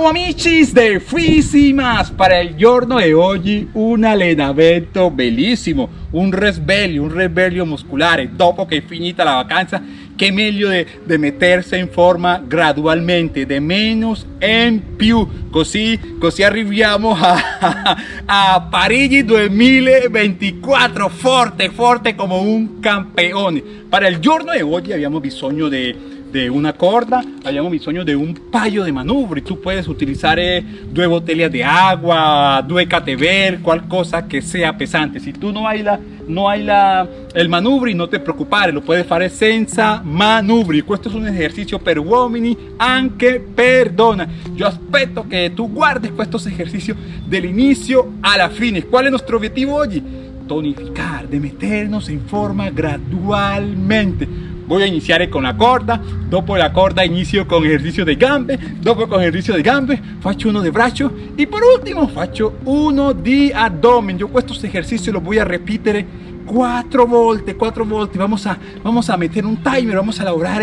Ciao amici de Fisimas para il giorno di oggi un allenamento bellissimo un risveglio, un risveglio muscolare dopo che è finita la vacanza. Che meglio di mettersi in forma gradualmente. Di meno in più. Così, così arriviamo a, a Parigi 2024 forte forte come un campeone para il giorno di oggi abbiamo bisogno di de una corda, habíamos bisogno de un paio de manubri. Tú puedes utilizar eh, dos botellas de agua, dos catever, cual cosa que sea pesante. Si tú no hay la, no hay la, el manubri, no te preocupes, lo puedes hacer senza manubri. Esto es un ejercicio per uomini, anche perdona. Yo aspetto que tú guardes estos ejercicios del inicio a la fine. ¿Cuál es nuestro objetivo hoy? Tonificar, de meternos en forma gradualmente voy a iniciar con la corda dopo la corda inicio con ejercicio de gambe dopo con ejercicio de gambe faccio uno de braccio y por último faccio uno di abdomen. Yo estos ejercicios los voy a repetir cuatro volte, cuatro volte, vamos a, vamos a meter un timer, vamos a lograr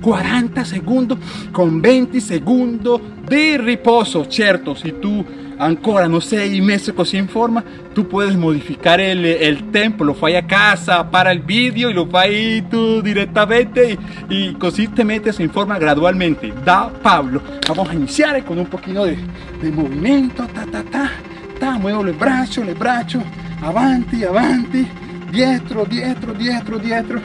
40 segundos con 20 segundos de reposo, cierto, si tú ancora no sei messo così in forma. Tu puedes modificar el, tempo lo fai a casa para el vídeo y lo fai tú directamente y, y così te metes en forma gradualmente. Da Pablo vamos a iniciar con un poquito de, movimiento ta ta ta. Ta muevo el brazo el brazo avanti avanti. Dietro dietro dietro dietro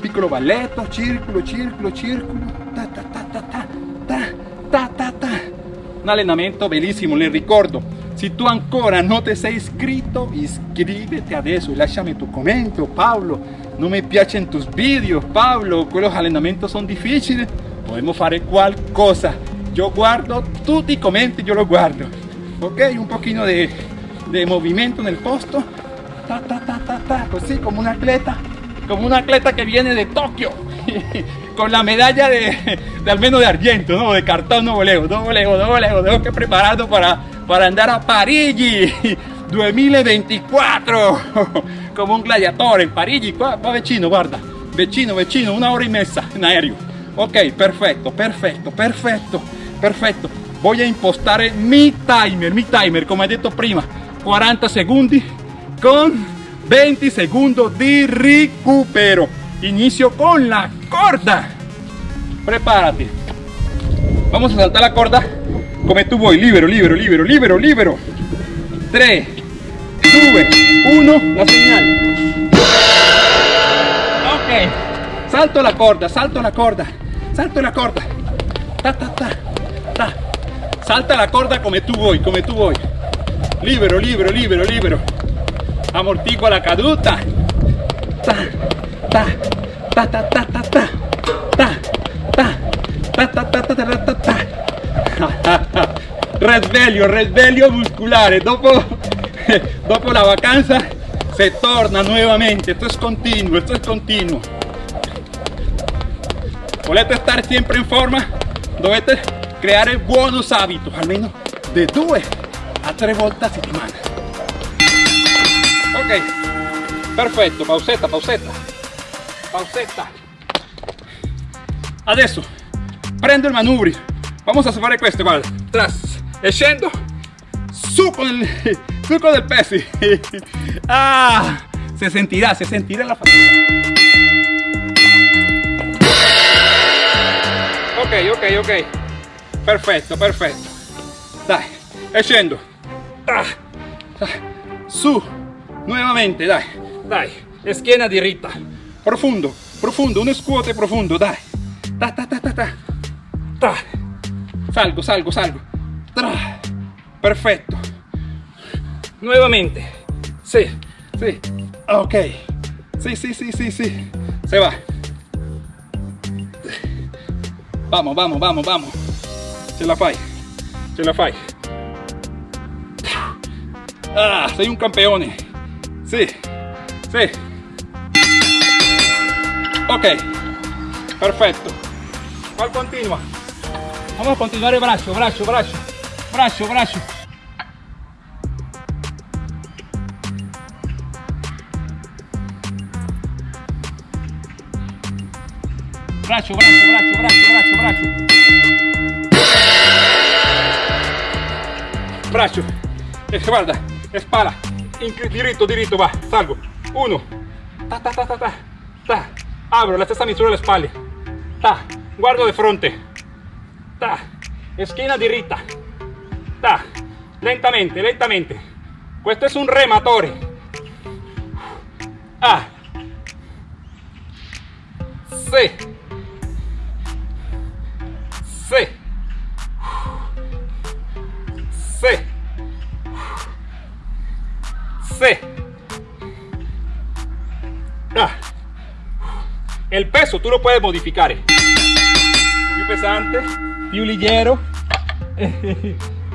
piccolo balletto circolo circolo circolo ta ta ta ta ta ta un allenamento bellissimo, le ricordo. Si tu ancora no te sei iscritto, iscrivete adesso y lasciami tu commento. Pablo, no me piacen tus vídeos, Pablo, los allenamenti son difíciles, podemos fare qualcosa. Yo guardo tutti i commenti, yo lo guardo. Ok, un poquito de, de movimiento en el posto. Ta, ta, ta, ta, ta, così como un atleta, como un atleta que viene de Tokio. con la medalla de, al menos de argento, ¿no? De cartón no voleo, no voleo, no voleo, tengo que prepararlo para, para andar a Parigi 2024 como un gladiador en Parigi, va, va vicino, guarda, vicino, vicino, una hora y mezza en aéreo. Ok, perfecto, perfecto, perfecto, perfecto. Voy a impostar mi timer, mi timer, como he dicho prima, 40 segundos con 20 segundos de recupero. Inicio con la corda. Prepárate. Vamos a saltar la corda. Come tú voy. Libero, libero, libero, libero, libero. 3. Sube. 1. La señal. Ok. Salto la corda, salto la corda. Salto la corda. Ta, ta, ta. Ta. Salta la corda come tu vuoi, come tu vuoi. Libero, libero, libero, libero. Amortigua la caduta. Ta, ta, ta, ta, ta, ta, ta, ta, ta, ta, ta, ta, ta, ta, ta. Risveglio, risveglio muscolare. Dopo, dopo la vacanza se torna nuevamente. Esto es continuo, esto es continuo. Volete estar siempre en forma, dovete creare buenos hábitos, almeno de 2 a 3 volte a settimana. Ok, perfetto, pausetta, pausetta, pausetta. Adesso prendo il manubrio, vamos a fare questo, guarda, tras, e scendo, su con il, su con il peso. ah, se sentirà, se sentirà la fatica. ok ok ok. Perfetto perfetto dai e ah, ah, su. Nuovamente dai dai e schiena diritta profondo profondo uno scuote profondo dai ta ta ta ta ta, ta. salgo salgo salgo tra. perfetto nuovamente sì sì ok sì sì sì sì sì se va Vamos, vamos, vamos, vamos. Ce la fai. Ce la fai. Ah, sei un campeone. Sì. Sì. Ok. Perfetto. ¿Cuál continua? Vamos a continuar el brazo, brazo, brazo. Brazo, brazo. Brazo, brazo, brazo, brazo, brazo, brazo. braccio, espalda, espalda, diritto, diritto, va, salgo, uno, ta ta ta ta ta, ta, abro la stessa misura alle spalle, ta, guardo di fronte, ta, esquina diritta, ta, lentamente, lentamente, questo è un rematore, ah, sì, sì, sí, sí. Ah. El peso tú lo puedes modificar. Più pesante, più ligero.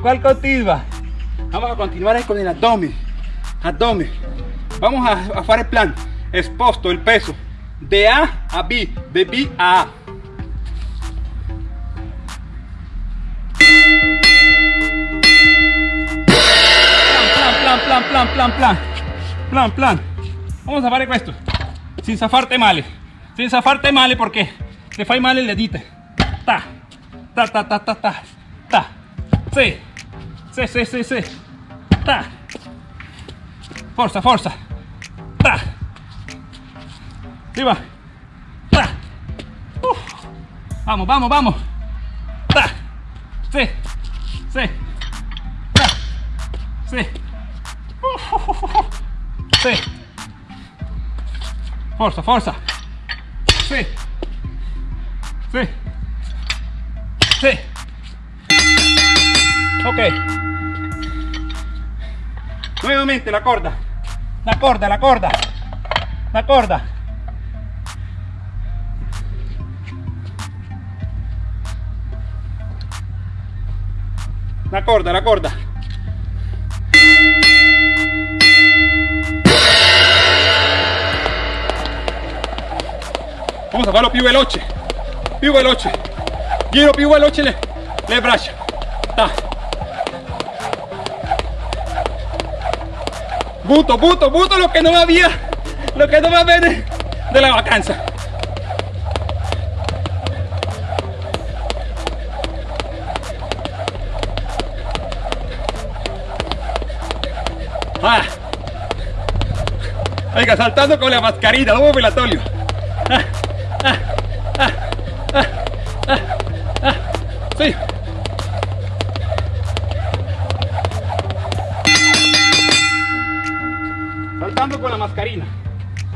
¿Cuál continua? Vamos a continuar con el abdomen. Abdomen. Vamos a, hacer el plan. Exposto el peso de A a B, de B a A. plan, plan, plan, plan, plan, plan. Vamos a fare questo, senza farti male, senza farti male perché te fai male le dita. Ta, ta, ta, ta, ta, ta, ta. Sì, sì, sì, sì, sì. Ta. Forza, forza. Ta. Viva. Ta. Uf. Vamos, vamos, vamos. Ta. Sì, sì. Ta. Sì. Sí. Forza, forza. Sí. Sí. Sí. Ok. Nuevamente la corda. La corda, la corda. La corda. La corda, la corda. Vamos a farlo più veloce più veloce giro più veloce le, le braccia da. buto buto buto lo que no via lo que no va bene de la vacanza ah. Oiga, saltando con la mascarilla, lobo velatorio.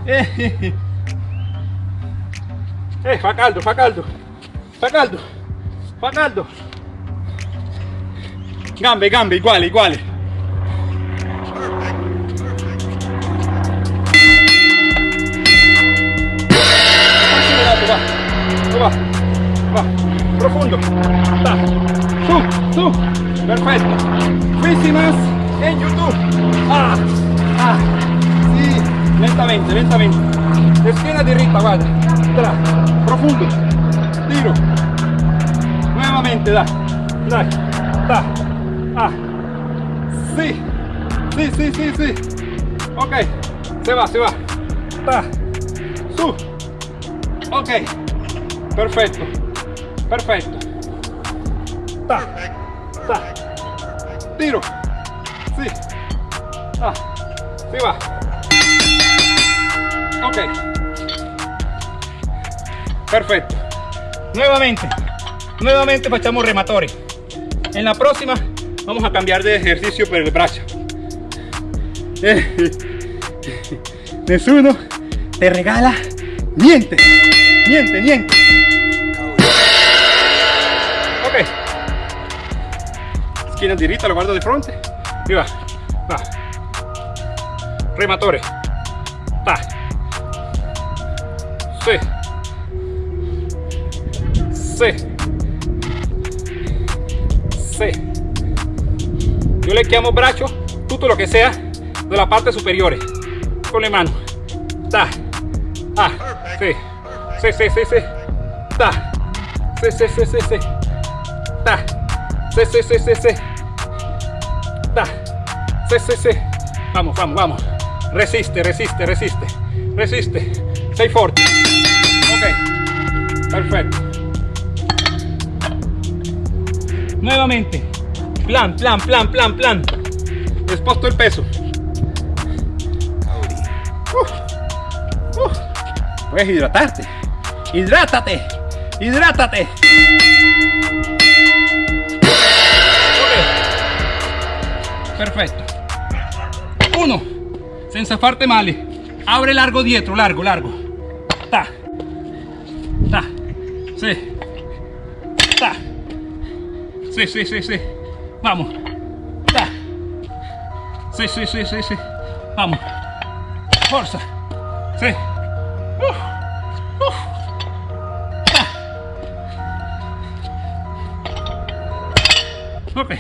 Eh, eh, fa caldo, fa caldo. Fa caldo. Fa caldo. Gambe, gambe, iguale, iguale. va, va, profundo, ta, su, su, perfecto, más en YouTube, ah, ah, lentamente, lentamente, esquina directa, guarda, tra, profundo, tiro, nuevamente, da, dai, ta, ah, sí, sí, sí, sí, sí, ok, se va, se va, ta, su, ok, perfecto. Perfecto. Ta ta tiro. Sí. Ah. Sí va ok. Perfecto. Nuevamente nuevamente facciamo rematore en la próxima vamos a cambiar de ejercicio por el brazo. Nessuno te regala niente niente niente esquina diretta, lo guardo di fronte, e va, va, rematore, sì, sì, sì, yo le chiamo braccio tutto lo che sia della parte superiore, con le mani, ta, ah, sì, sì, sì, sì, sì, ta, sì, sì, sì, sì, sì, ta, sí, sí. Da. Sí, sí, sí. Vamos, vamos, vamos. Resiste, resiste, resiste. Resiste. Sei fuerte. Perfecto. Nuevamente. Plan, plan, plan, plan, plan. Desposto el peso. Uh, uh. Puedes hidratarte. Hidrátate. Hidrátate. Perfecto. Uno. Senza farte male. Abre largo dietro, largo, largo. Ta. Sí. Ta. Sí, sí, sí, sí. Vamos. Ta. Sí, sí, sí, sí, sí. Vamos. Fuerza. Sí. Uf. Uf. Ta. Ok.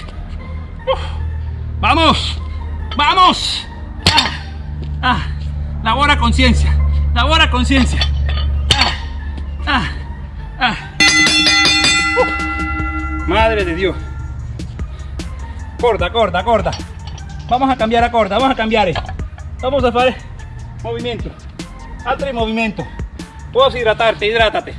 Vamos. Vamos. Ah. Ah. Labora conciencia. Labora conciencia. Ah. Uh. Madre de Dios. Corta, corta, corta. Vamos a cambiar a corta, vamos a cambiar. Vamos a hacer movimiento. Altri movimiento. Puedes hidratarte, hidrátate.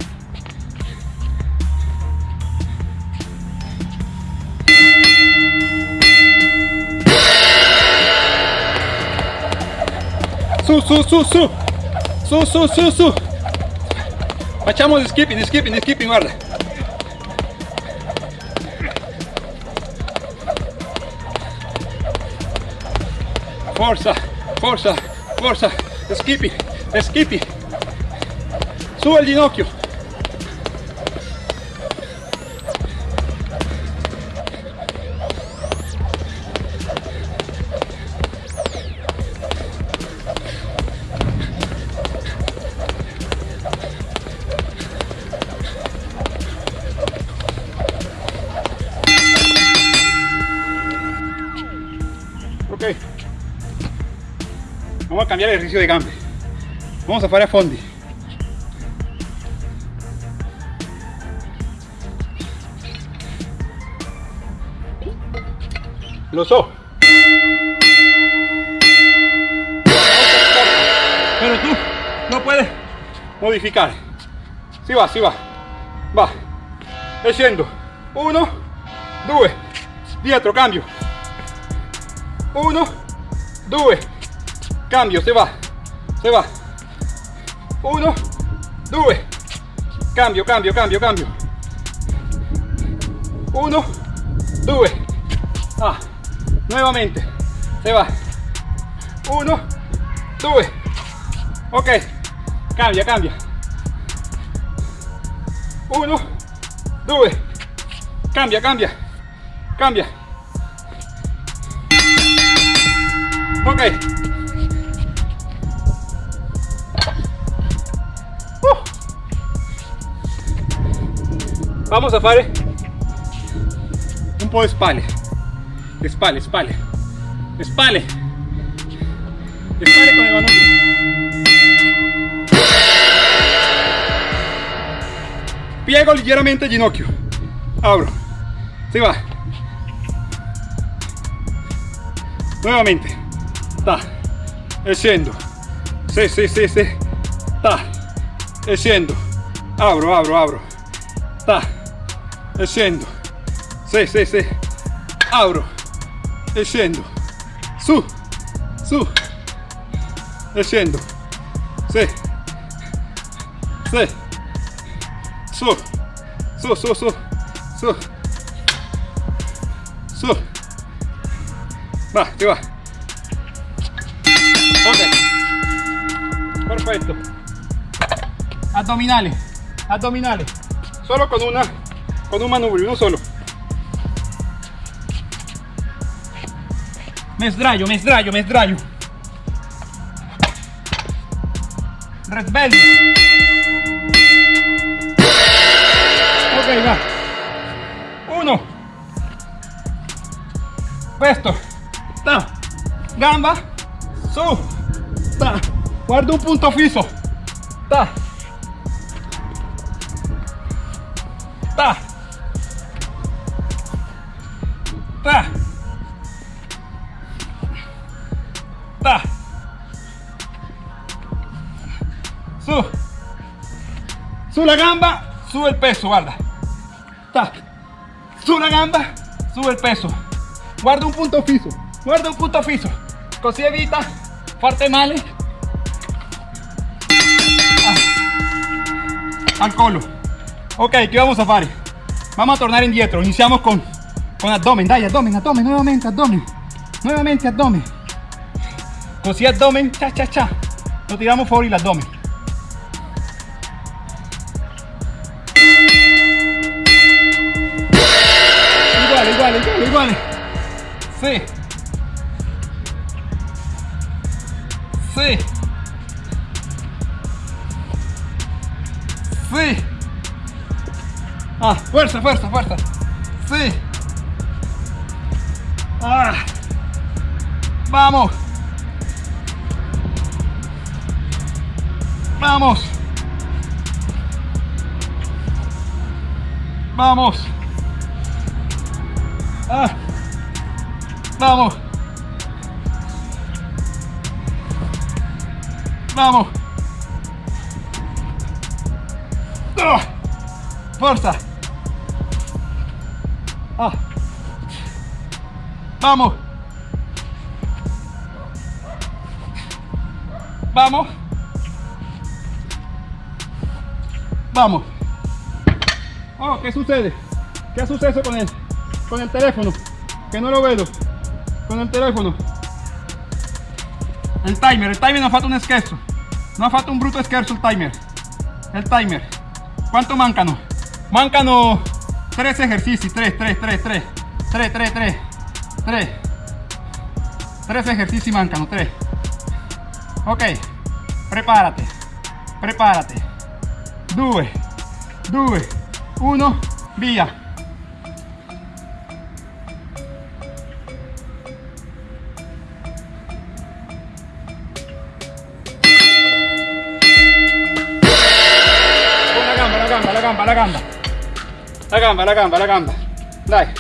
Su, su, su, su. Su, su, su, su. Facciamo il skipping, il skipping, il skipping, guarda. Forza, forza, forza. Skipping, skipping. Su il ginocchio. Cambiar el ejercicio de gambe. Vamos a hacer a fondi. Lo so. Pero tú no puedes modificar. Si va, si va. Va. E scendo. Uno, due. Dietro, cambio. Uno, due. Cambio, se va. Se va. Uno, due. Cambio, cambio, cambio, cambio. Uno, due. Ah, nuevamente. Se va. Uno, due. Ok. Cambia, cambia. Uno, due. Cambia, cambia. Cambia. Ok. Vamos a fare un po' di spalle. Le spalle, spalle. Le. Le spalle con il manubrio. Piego ligeramente il ginocchio. Abro. Si va. Nuevamente. Ta. E scendo. Sì, sì, sì, sì. Ta. E scendo. Abro, apro, apro. Ta. E scendo. Sì, sì, sì. Apro. E scendo. Su. Su. E scendo. Sì. Sì. Su. Su, su, su. Su. Su. Va, ti va. Ok. Perfetto. Addominale. Addominale. Solo con una con un manubrio, uno solo. Me sdraio, me sdraio, me sdraio. Resveglio. Ok, va. Uno. Questo. Ta. Gamba. Su. Ta. Guarda un punto fisso. Ta. Ta. Ta. Su. Sulla gamba, sube el peso, guarda. Ta. Su la gamba, sube el peso. guarda un punto fijo, guarda un punto fijo, così evita farte male ah. al colo. Ok, ¿qué vamos a hacer? Vamos a tornar indietro, iniciamos con, con abdomen, dai, abdomen, abdomen, nuevamente abdomen, nuevamente abdomen, così abdomen, cha, cha, cha, lo tiramos fuori abdomen Igual, igual, igual, igual. Sí. Sí. Sí. Ah, fuerza, fuerza, fuerza. Sí. Ah. Vamos. Vamos. Vamos. Ah. Vamos. Vamos. Ah. Fuerza. Vamos. Vamos. Vamos. Oh, ¿qué sucede? ¿Qué ha sucedido con él? Con el teléfono. Que no lo veo. Con el teléfono. El timer. El timer no falta un scherzo. No falta un bruto scherzo el timer. El timer. ¿Cuánto mancano? Mancano 3 ejercicios. 3, 3, 3, 3. 3, 3, 3. 3. 3 ejercicios mancano. 3. Ok. Prepárate. Prepárate. 2, 2, 1, via. La gamba, la gamba, la gamba, la gamba. Dai,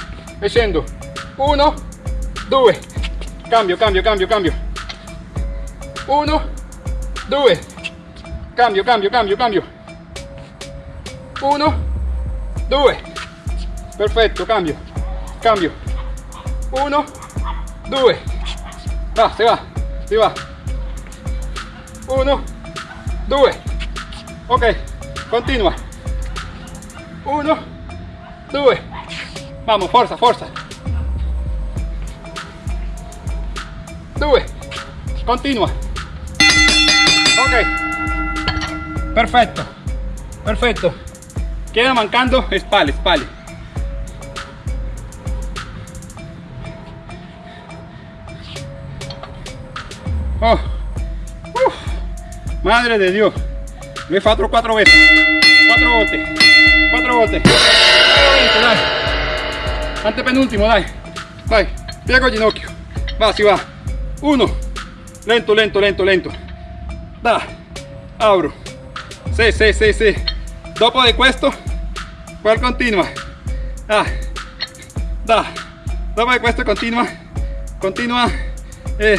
scendo. 1, 2. Cambio, cambio, cambio, cambio. 1, 2. Cambio, cambio, cambio, cambio. 1, 2. Perfetto, cambio. Cambio. 1, 2. Va, se va, si va. 1, 2. Ok, continua. 1, 2. Vamos, fuerza, fuerza. 2. Continua. Ok. Perfecto. Perfecto. Queda mancando spalle, spalle. Oh. Madre de Dios. Lo he fatto cuatro veces. Cuatro botes. Cuatro botes. Dai. Antepenúltimo, dai. Dai. Piego el ginocchio. Va, si va. Uno. Lento, lento, lento, lento. Da. Abro. Sí, sí, sí, sí. Dopo de questo, ¿cuál continua? Ah. Da. Dopo de questo continua. Continua. Eh.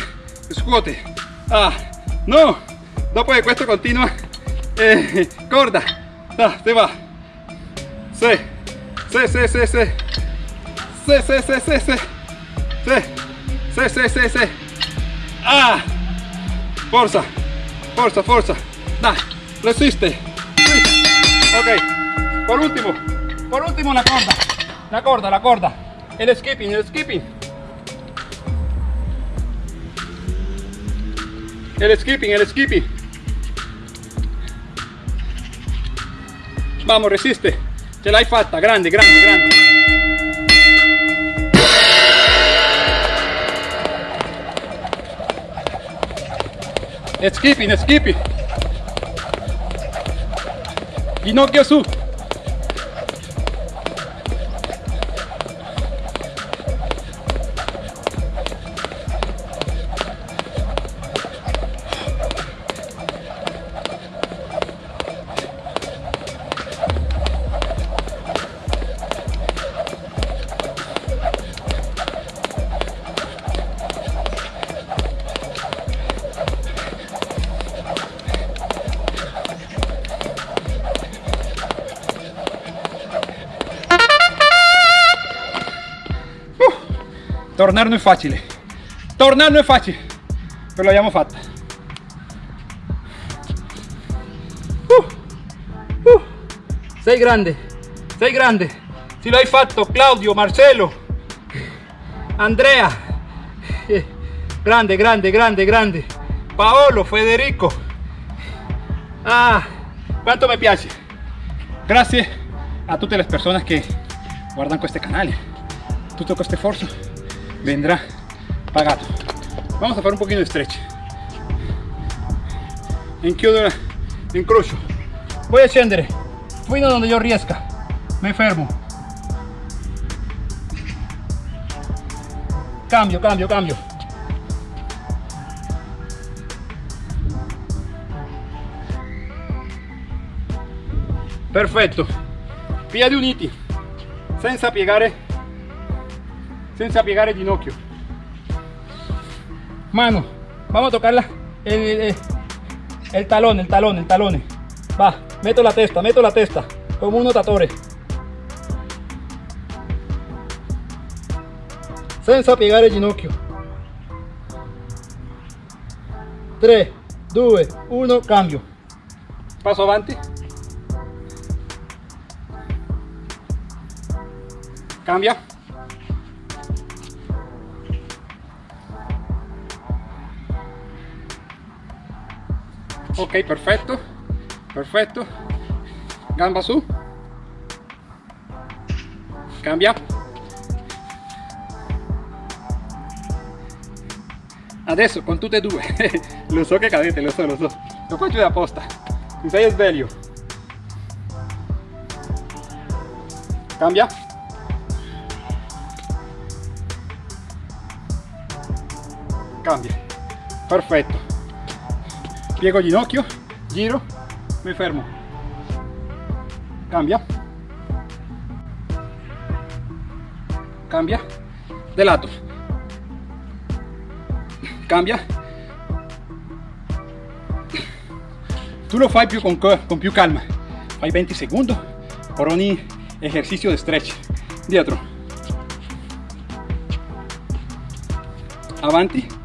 Ah. No. Dopo de questo continua. Eh. Da, se va. Sí. Sí, sí, sí, sí. Sí, sí, sí, sí, sí. Sí. Sí, sí, sí, sí. Ah. Forza. Forza, forza. Da. Resiste. Sí. Ok. Por último. Por último la corda. La corda, la corda. El skipping, el skipping. El skipping, el skipping. Vamos, resiste. Ce l'hai fatta. Grande, grande, grande. Skipping, skipping. Ginocchio su. Tornare non è facile tornare non è facile però l'abbiamo fatta uh, uh. sei grande sei grande si lo hai fatto Claudio Marcelo Andrea. Grande grande grande grande. Paolo Federico. Ah quanto mi piace grazie a tutte le persone che guardano questo canale tutto questo sforzo vendrá. Pagato vamos a hacer un poquito de stretch. Inchiodo incrocio voy a scendere fino donde yo riesca. Me fermo cambio cambio cambio. Perfetto piedi uniti. Senza piegare senza piegare il ginocchio. Mano vamos a tocarla. El, el, el talón el talón el talón. Va meto la testa meto la testa. Como un notatore senza piegare il ginocchio. 3 2 1 cambio. Passo avanti cambia ok perfetto perfetto gamba su. Cambia. Adesso con tutte e due lo so che cadete lo so lo so lo faccio apposta mi sei sveglio cambia. Cambia. Perfetto piego ginocchio giro mi fermo cambia. Cambia. De lato cambia. Tu lo fai più con, con più calma. Fai 20 secondi per ogni esercizio di stretch. Dietro. Avanti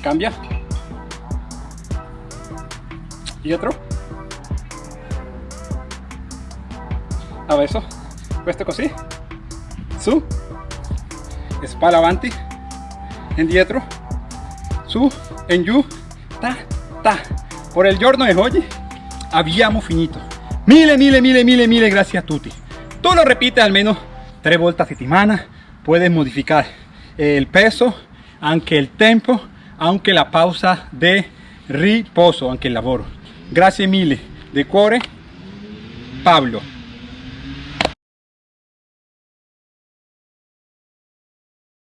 cambia. Dietro adesso questo così su. Spalla avanti. Indietro su. In giù ta ta. Por el giorno de hoy abbiamo finito. Mille mille mille mille mille gracias a tutti tú lo repites al menos tres volte a settimana puedes modificar el peso anche el tempo aunque la pausa de riposo, anche el laboro. Grazie mille, de cuore, Pablo.